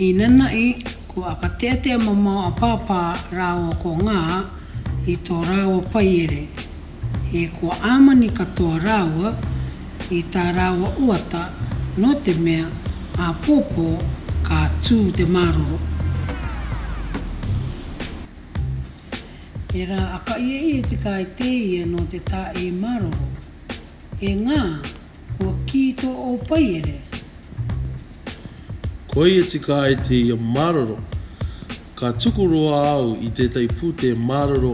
I nanahi ko Akateatea mamao a Pāpā rāua ko Ngā i tō rāua paiere, e kua āmani katoa rāua i tā rāua uata nō te mea āpōpō ka tū te māroro. Tērā a Kaieie te kāeteia nō te tae māroro. Engā, kua kī tō Ōpaiere. Koia te kāeteia māroro. Ka tuku roa au i tētahi pūtea māroro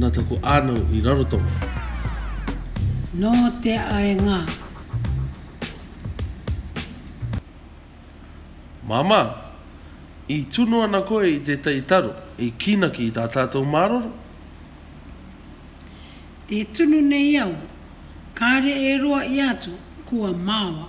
nā taku ānau i Rarotonga. Nō te ae ngā. Māmā, i tunu ana koe i tētahi taro, i kīnaki i tā tātou māroro? E tunu nei au, kāre e roa i a atu, kua maoa.